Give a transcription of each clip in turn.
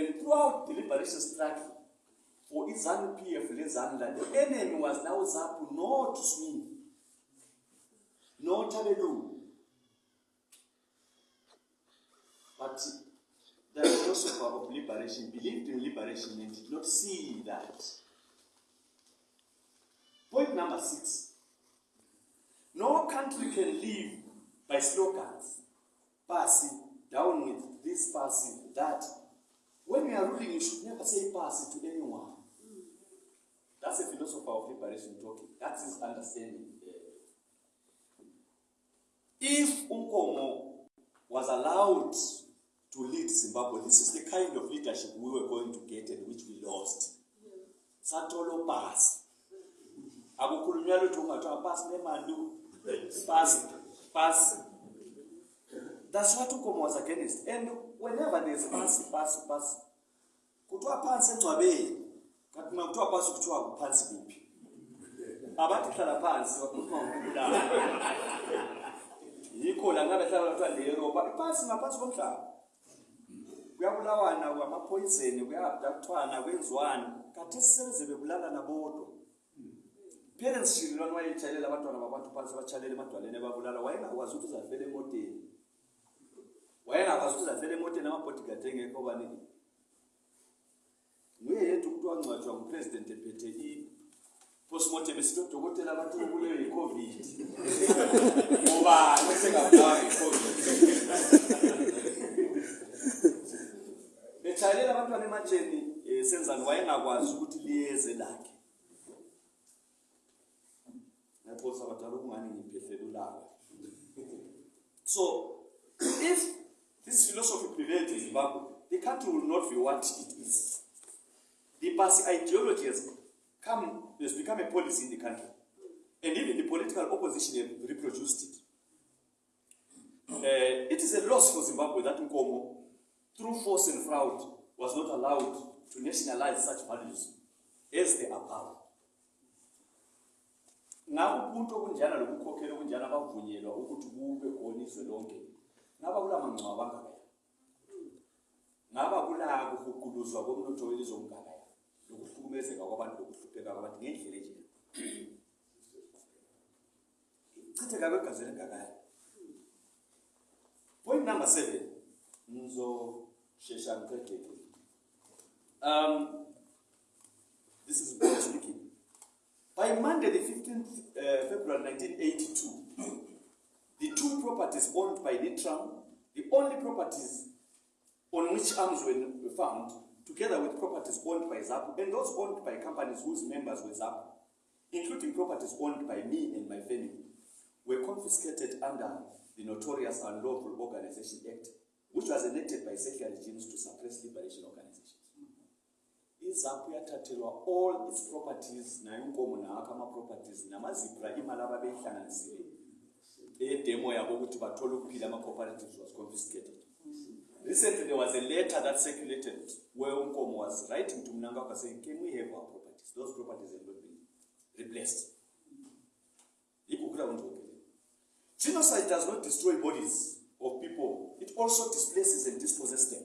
And throughout the liberation struggle, for izanu PF lezanla, the enemy was now Zapu, not Smith, not Tabelu. But the philosopher of liberation believed in liberation and did not see that. Point number six. No country can live by slogans. passing down with this passy, that. When you are ruling, you should never say passy to anyone. That's a philosopher of liberation talking. That's his understanding. If Unkomo was allowed to lead Zimbabwe, this is the kind of leadership we were going to get and which we lost. Satolo pass. akukhulunywa lutho ungathiwa pasi nemandu pasi pasi that's what ukomo was against and whenever there's pasi pasi pasi kuthiwa phansi engcwabeni. Ma kuthiwa pasi kuthiwa kuphansi kuphi? Abathi hlala phansi wakhuluma ngokubulala yikho la ngabe hlala kuthiwa leroba iphansi ngaphansi komhlaba. Kuyabulawana kwamaphoyizeni kuyabdakuthwana kwenziwani. Kathi sisebeze bebulalana bodwa. Parents shililwane wayetshayelela abantwana babantu phansi batshalela emadwaleni ebabulala wayengakwazi ukuthi uzafela emoteni wayengakwazi ukuthi uzafela emoteni amabhodigadi engekho baningi nguye yedwa umuntu wangcwatshwa ngupresident ephethe i-postmortem esithi odokotela bathi ubulewe yi-covid ngoba esengabulawa yi-covid. Betshayelela abantwana ematsheni um senzani? Wayengakwazi ukuthi liyeze lakhe. Ngiyaphosa badala ukungani ngiphehlele ulaka so if this philosophy prevailed in zimbabwe. The country will not be what it is. The pasi ideology has come has become a policy in the country. And even the political opposition have reproduced it. Uh, it is a loss for zimbabwe that nkomo through force and fraud was not allowed to nationalize such values as they are power ngabo ubuntu obunjana lobukhokheli obunjana bavunyelwa ukuthi bube khona izwe ngaba kula mangcwaba angakaya ngaba kula kuhuquluzwa komnotho welizwe ongakaya lokuhlukumezeka kwabantu lokuhlupheka kwabantu ngendlela enjena chitheka kwegazi elingakaya. Point number seven. Ngizoshesha ngiqedeke um this is God speaking. By Monday, the 15th uh, February 1982, the two properties owned by Litram, the only properties on which arms were found, together with properties owned by ZAPU and those owned by companies whose members were ZAPU, including properties owned by me and my family, were confiscated under the notorious Unlawful Organization Act, which was enacted by secular regimes to suppress liberation organizations. izaphu yathathelwa all its properties nayo inkomo nawakho ama-properties namazipra imali ababeyihlanganisile edemo ama-cooperatives was confiscated. Recently there was a letter that circulated where unkomo was writing to mnangagwa saying can we have our properties? Those properties have not been replaced. Genocide does not destroy bodies of people. It also displaces and dispossesses them.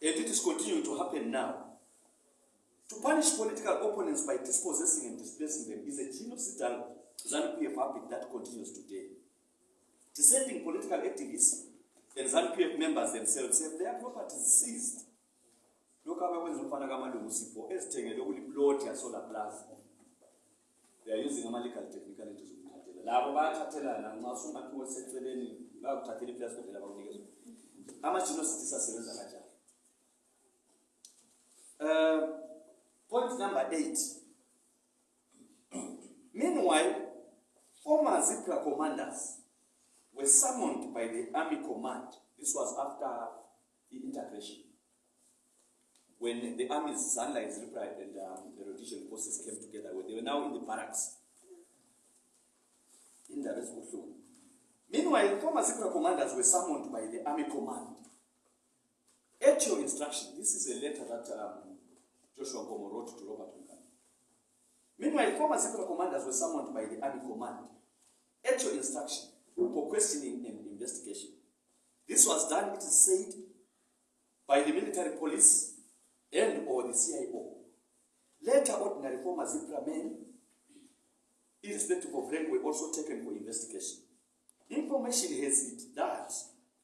And it is continuing to happen now. To punish political opponents by dispossessing and displacing them is a genocidal ZANU-PF habit that continues today. Descending political activists and ZANU-PF members themselves have their properties seized. lokhu abakwenza umfana kamalungu sipho ezithengele ukuliplot yasolar plus they are using ama-legal technicalities ukuthathela labo bayathathelana nxa sungathi weseceleni bayakuthathela iplasi kodela bakunikeza ama-genocides asebenza kanjani Uh, point number eight. Meanwhile, former Zipra commanders were summoned by the army command. This was after the integration. When the armies, Zanla and Zipra and um, the Rhodesian forces came together, they were now in the barracks. In the rest Meanwhile, former Zipra commanders were summoned by the army command. At your instruction, this is a letter that um, Joshua Nkomo wrote to Robert. Meanwhile, former secret commanders were summoned by the army command at your instruction for questioning and investigation. This was done, it is said, by the military police and or the CIO. Later, ordinary former Zipra men, irrespective of rank, were also taken for investigation. Information has it that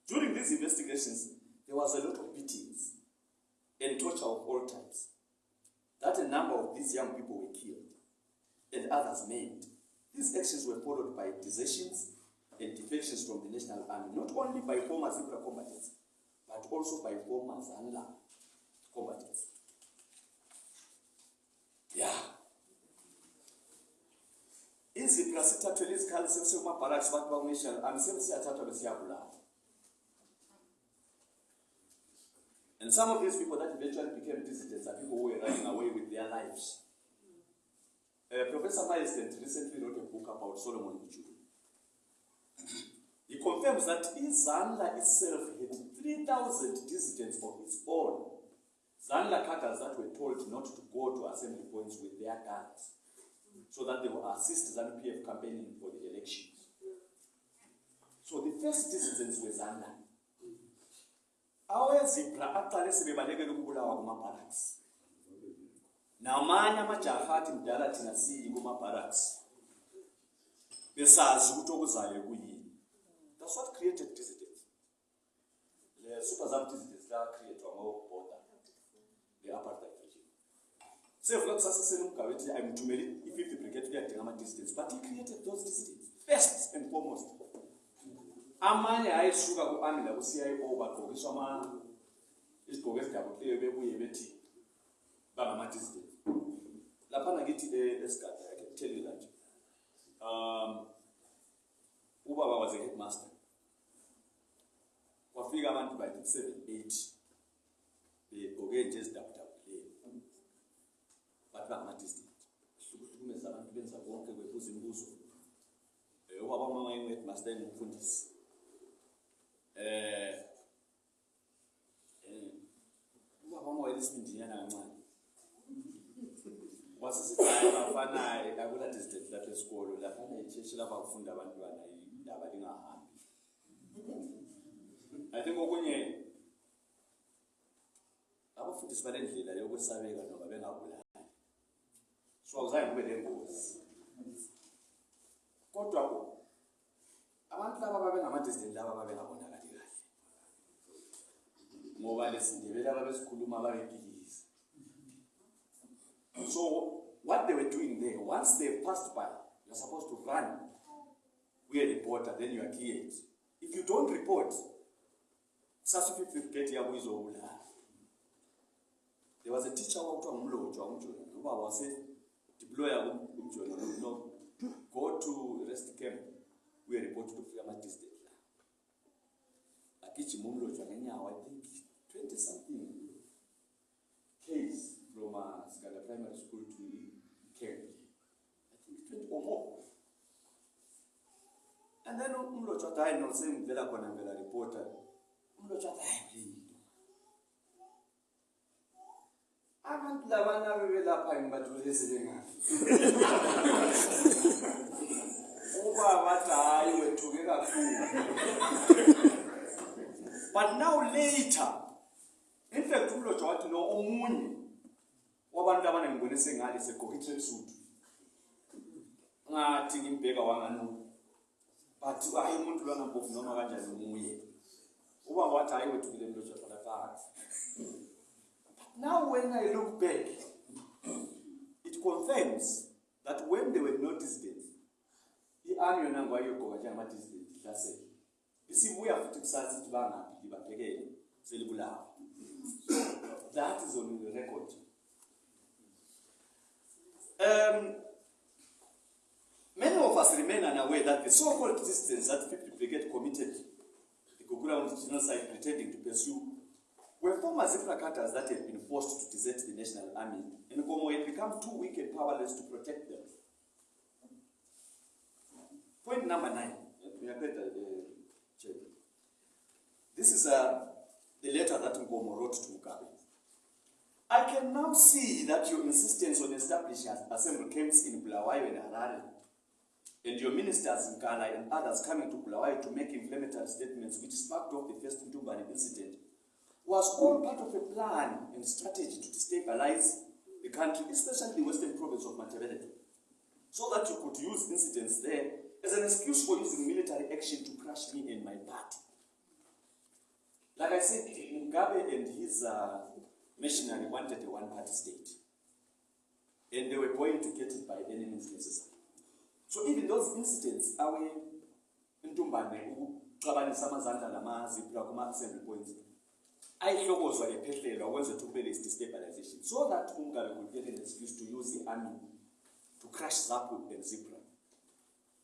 during these investigations, there was a lot of beatings and torture of all types. That a number of these young people were killed and others made. These actions were followed by desertions and defections from the National Army, not only by former Zipra combatants, but also by former Zanla combatants. Yeah. izibra sithathwe izikhali sekusemabarracks abantu bakunational army sebesiyathathwa besiyabulawa and some of these people that eventually became dissidents are people who were running away with their lives uh, professor Miles Tendi recently wrote a book about solomon Mujuru. he confirms that izanla itself had 3000 dissidents of its own zanla cadres that were told not to go to assembly points with their guns so that they will assist ZANU-PF campaigning for the elections. So the first dissidents were ZANU. awezibra aqale sebebalekela ukubulawa kuma-barracks namanye amajaha athi mdala thina siyi kuma-barracks besazi ukuthi okuzayo kuyini. That's what created dissidents le super zam dissidents lacreatwa ngobhoda le-apartheid regime. Sevuka kusaseseni umgabe ethi ayimthumeli i-fifth brigade uyadinga ama-dissidents but he created those dissidents first and foremost. Amanye ayesuka ku-army laku-cio bagqokiswa izigqoko ezidabukileyo bebuye bethi bangama-dissident laphana ngithi esigada i can tell you that. Um ubaba was a headmaster. Kwafika abantu bayithi seven eight begqoke nje ezidabudabukileyo bathi bangama-dissident hlukumeza abantu benza konke kwebuza imibuzo. Um ubaba umama engu-headmaster engumfundisi. Eh ubaba wami wayelesimindinyana kancane wasesithi hayi bafana akula distant lapha esikolo laphana itsheshi lapha kufunda abantwana indaba lingahambi. I think okunye abafundisi balendlela yokwesabeka noma bengabulali so awuzange kube nengozi. Kodwa abantu laba babengamadistant laba babengabonakali kahle. Ngoba lesindebele ababesikhuluma babepikisa so what they were doing there once they passed by you're supposed to run kuye reporter then you are cleared. If you don't report sasufififigate yabo izobulala there was a teacher kwakuthiwa ngumlotshwa umjoni ubaba wase-deploya umjoni no go to rest camp kuye report kufika ama-distant la agijima umlotshwa ngenyawo i think 20 something case from Sigada Primary School to camp. I think 20 or more. And then athi hayi no sengivela khona ngivela reporter athi hayi yinto abantu labana bebelapha ngibathole sebengafi ubaba athi hayi wethuke kakhulu but now later in fact umlotshwa wathi no omunye wabantu abana ngibone sengale segqoke i-tracksuit ngathi ngimbheka wanganu but hayi umuntu lwangampofu noma kanjani umuye ubaba wathi hayi wethukile mlotshwa hlala phansi now when i look back it confirms that when they were not distant i-army yona ngwayiyogqoka njengama-distant ihlasele. Isibuya futhi kusasa ukuthi bangaphi? Libabhekele selibulawa. That is on the record um, many of us remain unaware that the so-called dissidents that 50 Brigade committed the Gogura genocide pretending to pursue were former Zipra cadres that had been forced to desert the National Army and Nkomo had become too weak and powerless to protect them. Point number nine. Uh. This is uh, the letter that Nkomo wrote to Mugabe. I can now see that your insistence on establishing assembly camps in Bulawayo and Harare, and your ministers in Ghana and others coming to Bulawayo to make inflammatory statements which sparked off the first Entumbane incident, was all part of a plan and strategy to destabilize the country, especially the western province of Matabele, so that you could use incidents there as an excuse for using military action to crush me and my party. Like I said, Mugabe and his uh, machinery wanted a one-party state. And they were going to get it by any means necessary. So even those incidents, awe intumbane ukuxabanisa amazandla namazipla kuma-assembly points ayihlokozwa ephehlelwa kwenzela ukuthi kube destabilization so that Mugabe could get an excuse to use the army to crush Zapu and Zipra.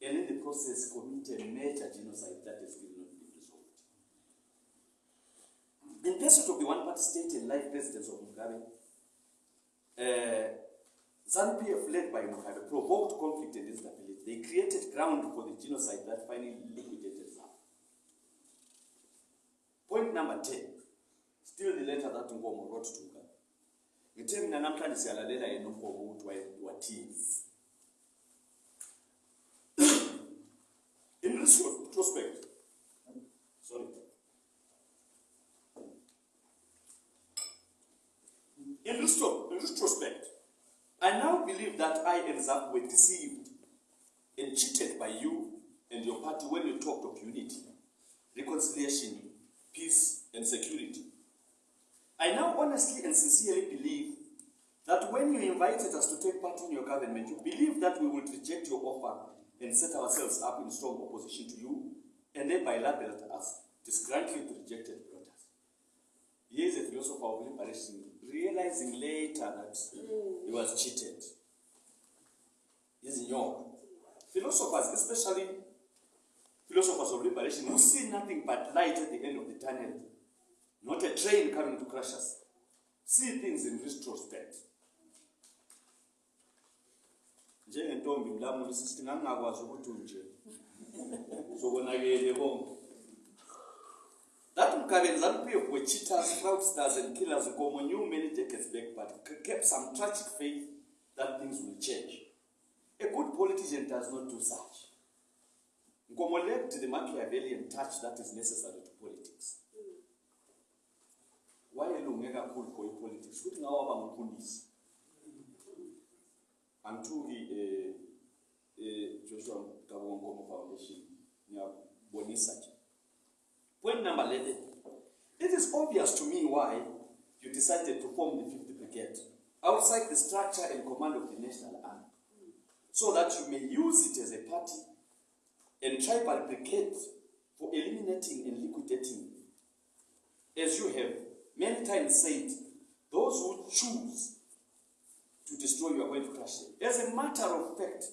And in the process commit a major genocide that has still not been resolved. In pursuit of the one-party state and life presidents of Mugabe, uh, ZANU-PF led by Mugabe provoked conflict and instability. They created ground for the genocide that finally liquidated ZANU. Point number 10. Still the letter that Nkomo wrote to Mugabe. ngithe mina namhlanje siyalalela yena umgomo ukuthi wathini in retrospect in, retro, in retrospect. I now believe that i and zap were deceived and cheated by you and your party when you talked of unity reconciliation peace and security. I now honestly and sincerely believe that when you invited us to take part in your government, you believe that we would reject your offer and set ourselves up in strong opposition to you, and thereby labeled us disgruntled rejected voters. Here is a philosopher of liberation realizing later that mm. he was cheated. He's young. Philosophers, especially philosophers of liberation, who see nothing but light at the end of the tunnel, not a train coming to crush us. See things in retrospect. njengentombi mlamuli sithi ngangingakwazi ukuthi unje zokonakele konke that mgabeni zanupf were cheaters fraudsters and killers Nkomo knew many decades back but kept some tragic faith that things will change. A good politician does not do such. Nkomo left the machiavellian touch that is necessary to politics. Wayelunge kakhulu for ipolitics? Futhi ngawaba ngumfundisi. Angithuki eh eh Joshua Gabongo Foundation ngiyabonisa nje point number 11 it is obvious to me why you decided to form the 50th brigade outside the structure and command of the national army so that you may use it as a party and tribal brigade for eliminating and liquidating as you have many times said, those who choose to destroy you are going to crush them. As a matter of fact,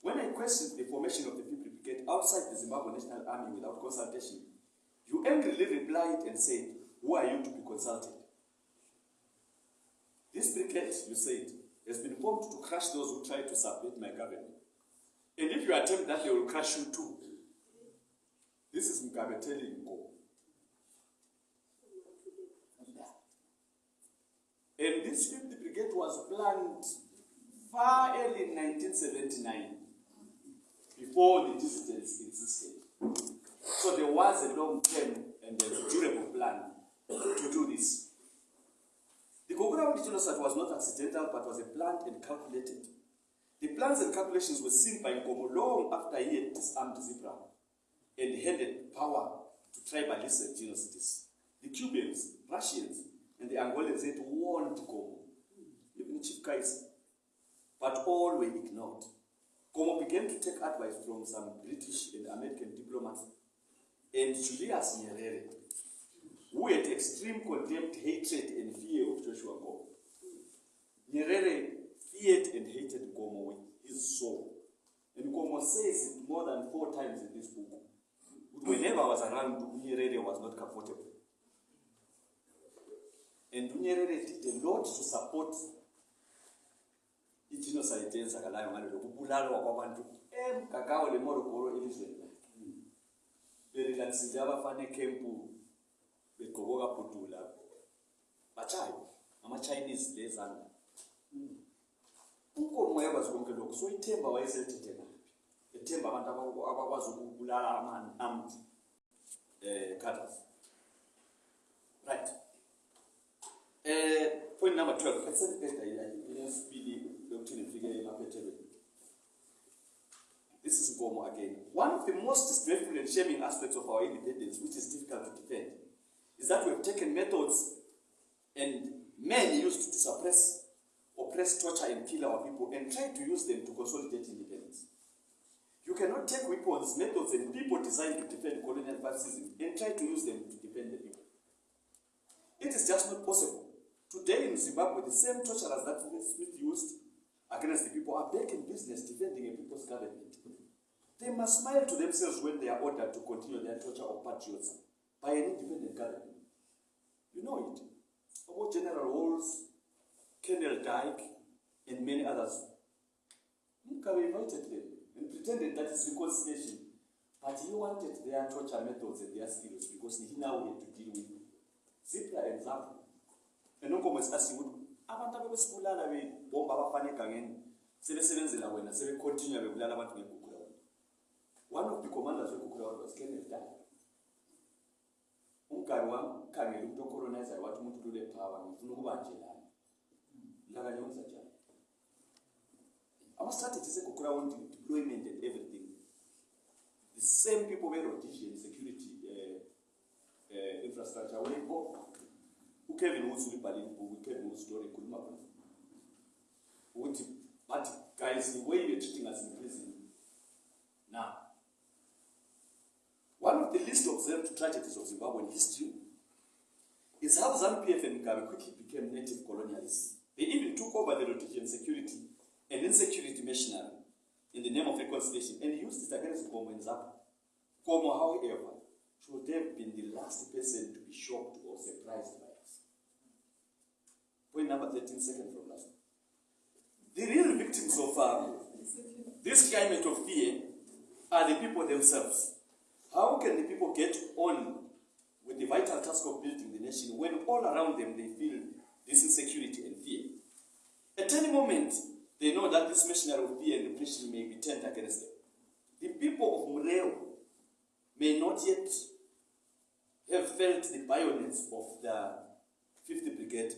when I questioned the formation of the People Brigade outside the Zimbabwe National Army without consultation, you angrily replied and said, Who are you to be consulted? This brigade, you said, has been formed to crush those who try to subvert my government. And if you attempt that, they will crush you too. This is Mugabe telling you. And this 50th Brigade was planned far early in 1979, before the dissidents existed. So there was a long term and a durable plan to do this. The Gogura genocide was not accidental, but was a planned and calculated. The plans and calculations were seen by Nkomo long after he had disarmed Zipra and handed power to tribalists and genocides. The Cubans, Russians, and the Angolans had warned Nkomo, even Chief Kaiser, but all were ignored. Nkomo began to take advice from some British and American diplomats and Julius Nyerere, who had extreme contempt, hatred, and fear of Joshua Nkomo. Nyerere feared and hated Nkomo with his soul. And Nkomo says it more than four times in this book. Whenever I was around, Nyerere was not comfortable. And Nyerere did a lot to support igenocide eyenzakalayo ngalelo kubulalwa kwabantu emgagawo lemorogoro elizweni berilaxile abafana ekhempu begqoko kabhudula batshayo ama-chinese lezanga unkomo wayekwazi konke lokhu soyithemba wayesethethe naphi ethemba abantu abakwazi ukubulala amanamti um cutters right um point number twelve esebheda yesibili lokuthi nifike emaphethelweni this is Nkomo again. One of the most disgraceful and shaming aspects of our independence, which is difficult to defend, is that we have taken methods and men used to suppress, oppress, torture, and kill our people and try to use them to consolidate independence. You cannot take weapons, methods, and people designed to defend colonial fascism and try to use them to defend the people. It is just not possible. Today in Zimbabwe, the same torturers that Smith used against the people are back in business defending a people's government. They must smile to themselves when they are ordered to continue their torture of patriots by an independent government. You know it. About General Walls, Colonel Dyck, and many others. Mugabe invited them and pretended that it's reconciliation. But he wanted their torture methods and their skills because he now had to deal with Zipla and Zapu. enonkomo esikasiwe ukuthi abantu abebesibulala bebomba abafana egangeni sebesebenzela wena sebecontinue bebulala abantu ngegugula wena. One of the commanders wegugula wena was kenneth dala umgari wamkhangela umuntu ocolonizer wathi umuntu lule power ngifuna ukuba nje wenza njani ama-strategies deployment and everything the same people be-rhodesian security uh, uh, infrastructure ukevin woods ibhuku ikhuluma khona ukuthi but guys the way you're treating us in prison now one of the least observed tragedies of zimbabwean history is how ZANU-PF and Mugabe quickly became native colonialists. They even took over the Rhodesian security and insecurity machinery in the name of reconciliation and used it against Nkomo and Zapu. Nkomo, however, should have been the last person to be shocked or surprised by. Point number 13, second from last. The real victims of um, this climate of fear are the people themselves. How can the people get on with the vital task of building the nation when all around them they feel this insecurity and fear? At any moment, they know that this machinery of fear and repression may be turned against them. The people of Mureo may not yet have felt the violence of the 50th Brigade,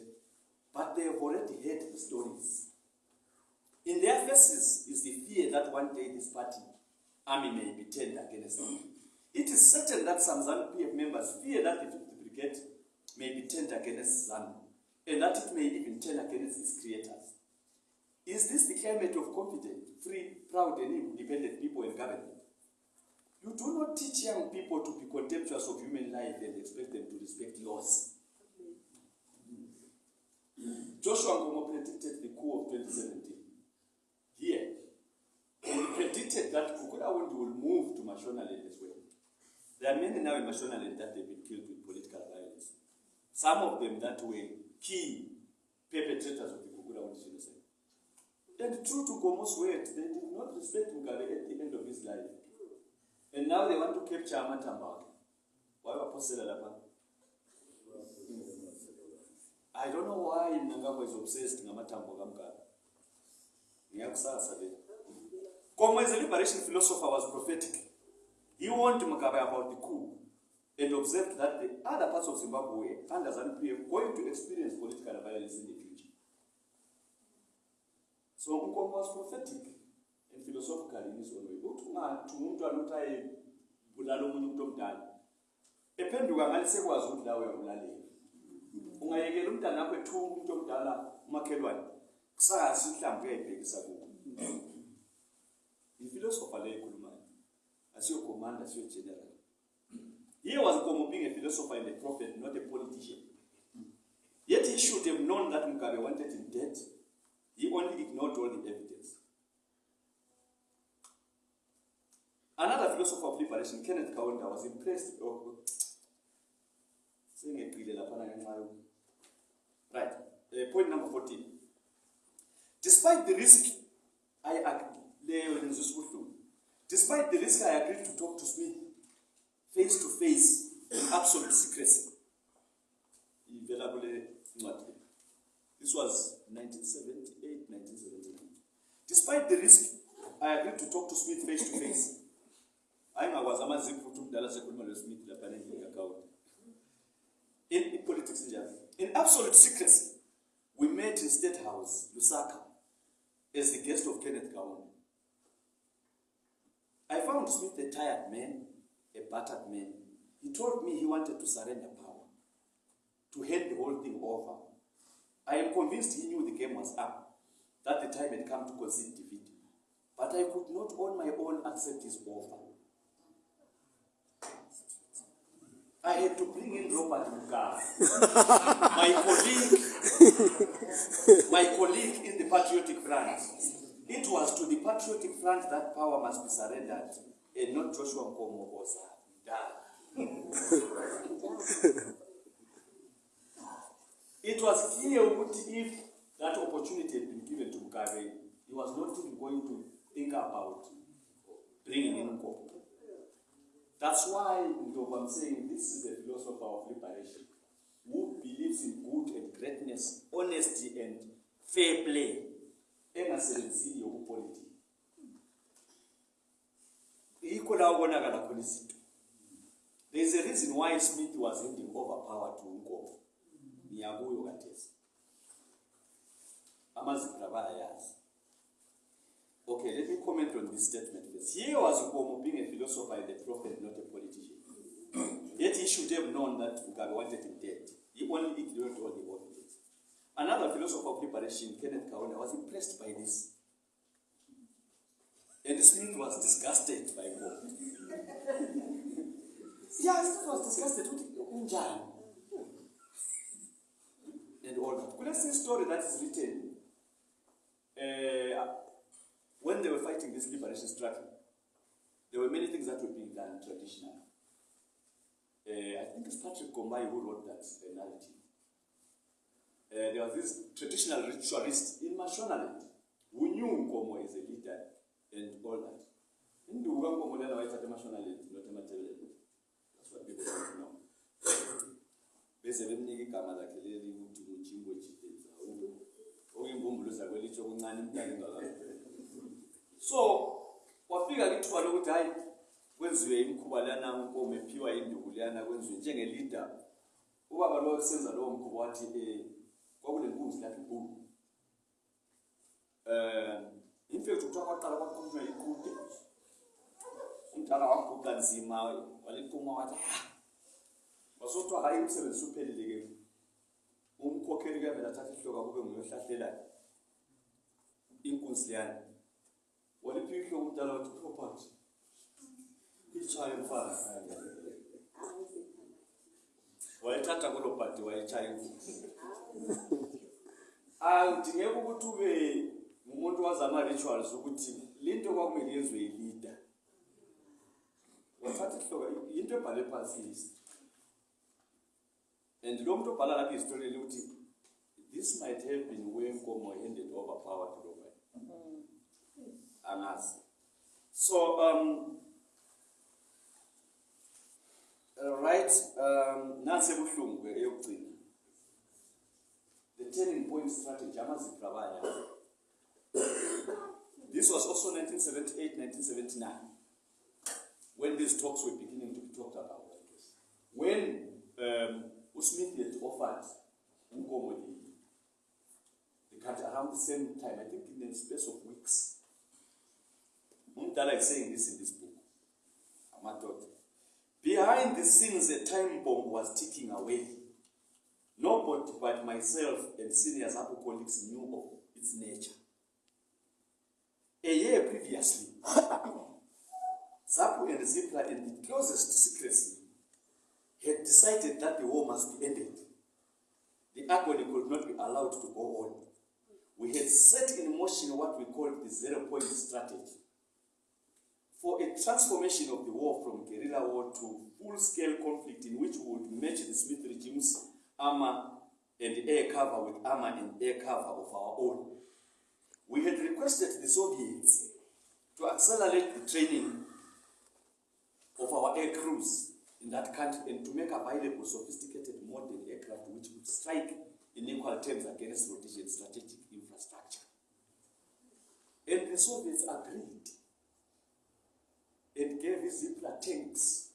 but they have already heard the stories. In their faces is the fear that one day this party army may be turned against them. It is certain that some ZANU PF members fear that the 50th Brigade may be turned against ZANU, and that it may even turn against its creators. Is this the climate of confident, free, proud, and independent people in government? You do not teach young people to be contemptuous of human life and expect them to respect laws. Joshua Nkomo predicted the coup of 2017. Here, he predicted that Gukurahundi will move to Mashonaland as well. There are many now in Mashonaland that they've been killed with political violence. Some of them that were key perpetrators of the Gukurahundi genocide. And true to Nkomo's word, they did not respect Mugabe at the end of his life. And now they want to capture Amatamba. Why Apostle I don't know why Nangabo is obsessed with Amatambo Gamka. Ngiyakusasa le. Komo as a liberation philosopher was prophetic. He warned Mugabe about the coup and observed that the other parts of Zimbabwe under ZANU-PF going to experience political violence in the future. So Nkomo was prophetic and philosophical in his own way. Ukuthi ungathi umuntu anothi ayebulala omunye umuntu omdala. Ephenduka ngale sekwazi ukuthi la uyabulalela. Ungayekela umntana ethunga umuntu omdala umakhelwane. Kusazi mhlawumbe uyayibhekisa kubo. Hmm. Iphilosopher le ekhulumayo. He was being a philosopher and a prophet, not a politician. Yet he should have known that Mugabe wanted him dead. He only ignored all the evidence. Another philosopher of liberation, Kenneth Kaunda, was impressed. Oh, oh Right. Uh, point number 14. Despite the risk, I. Despite the risk, I agreed to talk to Smith face to face in absolute secrecy. This was 1978, 1979. Despite the risk, I agreed to talk to Smith face to face. ayingakwazi amazipho ukuthi umdala sekhuluma losmith lapha endlini yakhawunti in in politics njalo in absolute secrecy We met in State House, Lusaka, as the guest of Kenneth Kaunda. I found Smith a tired man, a battered man. He told me he wanted to surrender power, to hand the whole thing over. I am convinced he knew the game was up, that the time had come to concede defeat. But I could not on my own accept his offer. I had to bring in Robert Mugabe, my colleague, my colleague in the Patriotic Front. It was to the Patriotic Front that power must be surrendered, and not Joshua Nkomo or It was clear that if that opportunity had been given to Mugabe, he was not even going to think about bringing in Nkomo. That's why I'm saying this is a philosopher of liberation who believes in good and greatness, honesty and fair play. la there is a reason why smith was handing over power to unkomo ngiyakuyo kathesi Okay, let me comment on this statement first. Here was Ukomo being a philosopher and a prophet, not a politician. Yet he should have known that Mugabe wanted him dead. He only ignored all the evidence. Another philosopher of liberation, Kenneth Kaunda, was impressed by this. And Smith was disgusted by God. yeah, Smith was disgusted with Unjan. And all that. Could I see a story that is written? Uh, when they were fighting this liberation struggle, there were many things that were being done traditionally. Uh, I think it's Patrick Kombai who wrote that uh, narrative. Uh, there was this traditional ritualist in Mashonaland who knew Nkomo as a leader and all that. Induka Nkomo lena wayithatha eMashonaland not eMathebeleni. That's what people don't know. beze bemnika igama lakhe leli ukuthi kujimbo jideza okuyimbumbulu zakwelitsho kuncane imdala ingakapheli so wafika lithuba lokuthi hayi kwenziwe imkhuba lana unkomo ephiwa induku leyana kwenziwe njengeleader ubaba lo kusenza lowo mkhuba wathi um kwakunenkunzi lakhe inkulu um infethi kuthiwa kwaqala kwaqhunywa iqude. Umdala waguqa nzima waliquma wathi ha! Wasothiwa hayi umsebenzi suphelile ke. Umkhokheli kuyavela athatha ihloka kube nguyohlahlelayo inkunzi leyana. Walipika umdala wathi property ichaya mfana wayethatha kulo bhadi wayechaya inkunzi awudingeka ukuthi ube ngumuntu wazi ama-rituals ukuthi linto kwakumele yenziwe yilida. Wathatha ihloka yinto ebhale phasi and lo muntu obhala lapha ihistori ukuthi this might have been when Nkomo handed over power to Robert. angazi. So um nansi eyokugcina the turning point strategy this was also 1978 1979 when these talks were beginning to be talked about when um, usmith had offered unkomo the country around the same time i think in the space of weeks Umdala is saying this in this book. Amadoda. Behind the scenes, a time bomb was ticking away. Nobody but myself and senior Zapu colleagues knew of its nature. A year previously, Zapu and Zipla, in the closest secrecy, had decided that the war must be ended. The agony could not be allowed to go on. We had set in motion what we called the zero point strategy for a transformation of the war from guerrilla war to full-scale conflict in which would match the Smith regime's armor and air cover with armor and air cover of our own. We had requested the Soviets to accelerate the training of our air crews in that country and to make available sophisticated modern aircraft which would strike in equal terms against Rhodesian strategic infrastructure. And the Soviets agreed and gave Zipla tanks.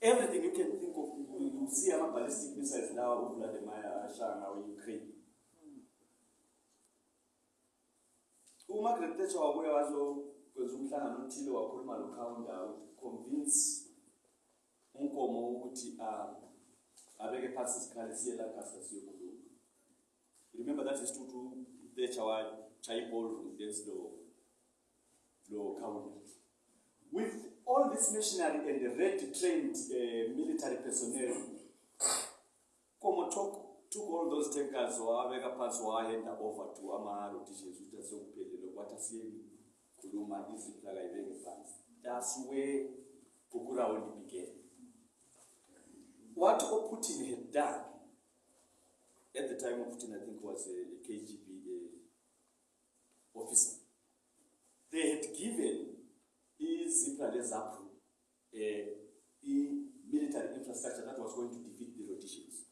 Everything you can think of, you, you see ama-ballistic missiles lawa uvladimir ashanga we-ukraine umargaret thatcher wabuya wazokwenza umhlangano othile wakhuluma lokhawunda convince unkomo ukuthi ah, abeke phasi isikhali siye lagasa siyokhuluma. Remember that isituthu thatcher watshaya iballroom dance lo khawunda with all this machinery and the red trained uh, military personnel Nkomo took, all those tankers wawabeka phansi wahenda over to ama-rotations ukuthi asiyokuphelele kwathi asiyeni khuluma izinto akayibeke phansi. That's where kukurawundi began. What oputin had done at the time oputin i think was a, a kgb uh, officer they had given izipra lezapro uh, i-military infrastructure that was going to defeat the rotations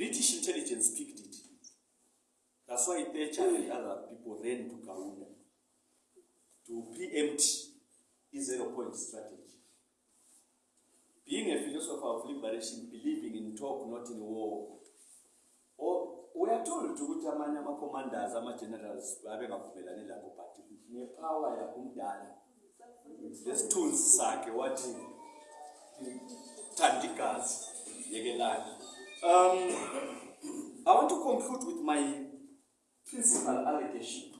British intelligence picked it. That's why Thatcher and other people ran to Kaunda to preempt his zero point strategy. Being a philosopher of liberation, believing in talk, not in war, or we are told to ukuthi amanye ama-commanders ama-generals babengavumelani lakho but nepower yakumdala lesithunzi sakhe wathi thandikazi yekelani um, I want to conclude with my principal allegation.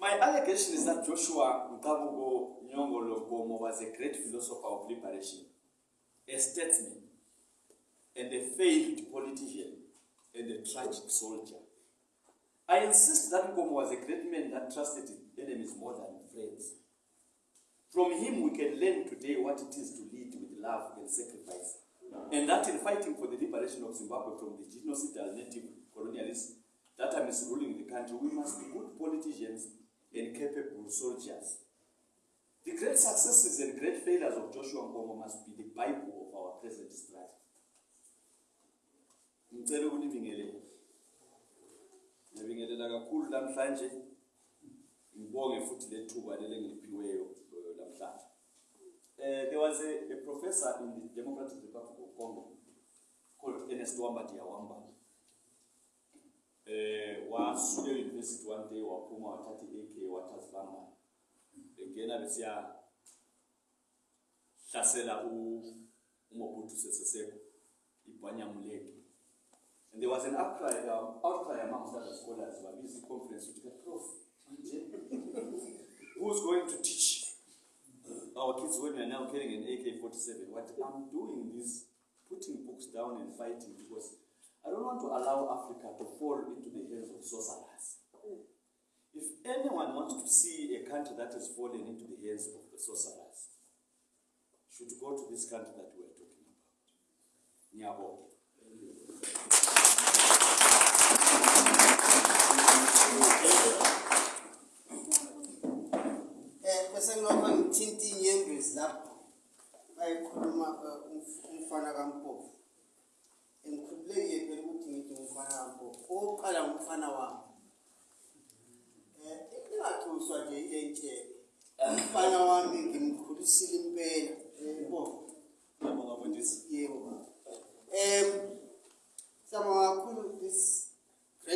My allegation is that Joshua Mqabuko Nyongolo Nkomo was a great philosopher of liberation, a statesman, and a failed politician, and a tragic soldier. I insist that Nkomo was a great man that trusted his enemies more than friends. From him, we can learn today what it is to lead with love and sacrifice. And that in fighting for the liberation of Zimbabwe from the genocidal native colonialists that are misruling the country, we must be good politicians and capable soldiers. The great successes and great failures of Joshua Nkomo must be the Bible of our present strife. Eh, uh, there was a, a professor in the Democratic Republic of Congo called Ernest Wamba dia Wamba. Uh, wasuke university one day waphuma wathatha i-AK wathazibamba engena besiya hlasela umobutu sesesekho ibhanyamuleke and there was an outcry, um, outcry amongst other scholars babiza i-conference ukuthi prof. Who's going to teach our kids when we are now carrying an AK-47, what I'm doing is putting books down and fighting because I don't want to allow Africa to fall into the hands of sorcerers. If anyone wants to see a country that has fallen into the hands of the sorcerers, should go to this country that we are talking about. Nyabo. Eh mfana wam into yakhe uswake entle umfana wami ngimkhulisile